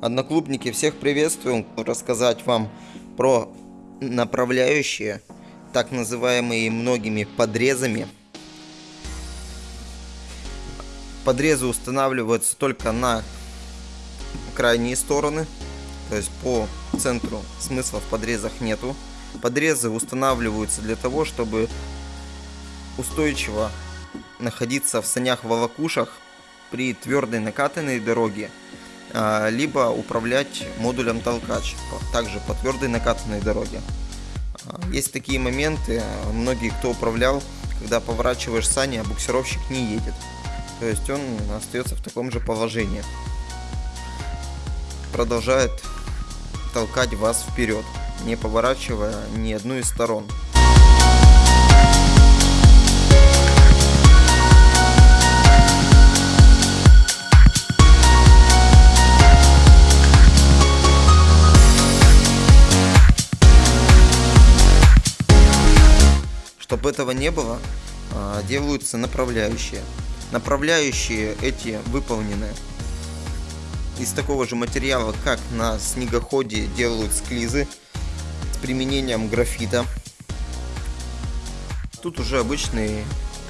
Одноклубники, всех приветствую. Рассказать вам про направляющие, так называемые многими подрезами. Подрезы устанавливаются только на крайние стороны, то есть по центру смысла в подрезах нету. Подрезы устанавливаются для того, чтобы устойчиво находиться в санях-волокушах при твердой накатанной дороге либо управлять модулем толкач, также по твердой накатанной дороге. А, есть такие моменты, многие кто управлял, когда поворачиваешь сани, а буксировщик не едет. То есть он остается в таком же положении. Продолжает толкать вас вперед, не поворачивая ни одну из сторон. Чтобы этого не было, а, делаются направляющие. Направляющие эти выполнены из такого же материала, как на снегоходе делают склизы с применением графита. Тут уже обычный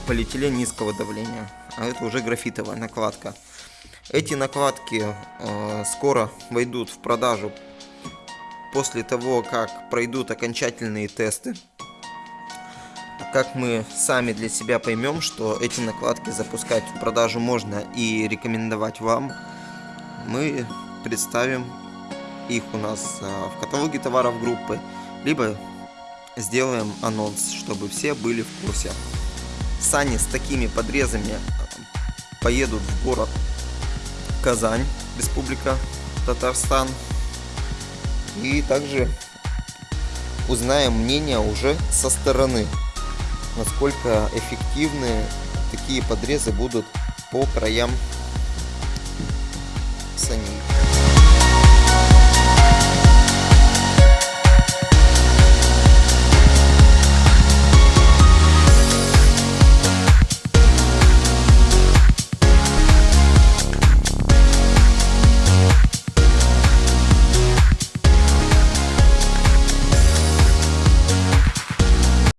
полиэтилен низкого давления, а это уже графитовая накладка. Эти накладки э, скоро войдут в продажу после того, как пройдут окончательные тесты как мы сами для себя поймем, что эти накладки запускать в продажу можно и рекомендовать вам, мы представим их у нас а, в каталоге товаров группы, либо сделаем анонс, чтобы все были в курсе. Сани с такими подрезами а, поедут в город Казань, Республика Татарстан. И также узнаем мнение уже со стороны насколько эффективны такие подрезы будут по краям саней.